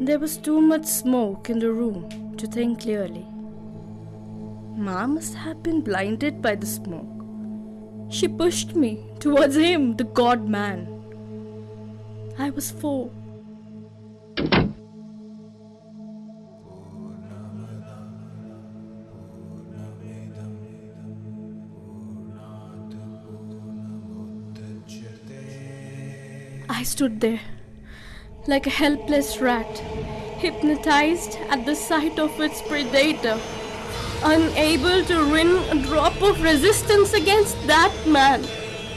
There was too much smoke in the room to think clearly. Ma must have been blinded by the smoke. She pushed me towards him, the god man. I was four. I stood there like a helpless rat, hypnotized at the sight of its predator, unable to win a drop of resistance against that man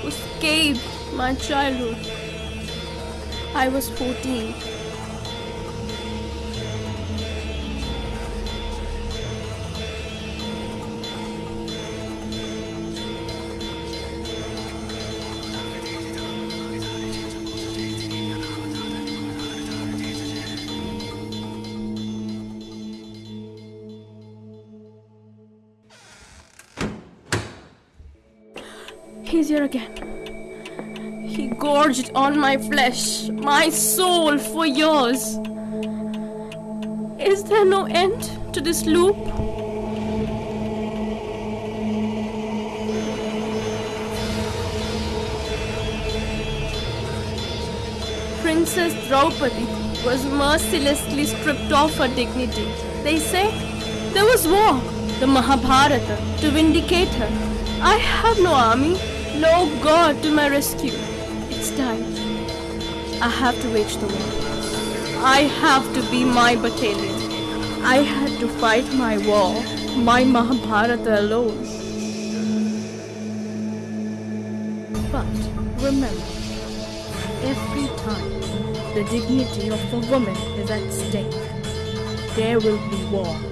who escaped my childhood. I was 14. He's here again. He gorged on my flesh, my soul for yours. Is there no end to this loop? Princess Draupadi was mercilessly stripped of her dignity. They say there was war, the Mahabharata, to vindicate her. I have no army, no god to my rescue. It's time. I have to wage the war. I have to be my battalion. I had to fight my war, my Mahabharata alone. But remember, every time the dignity of a woman is at stake, there will be war.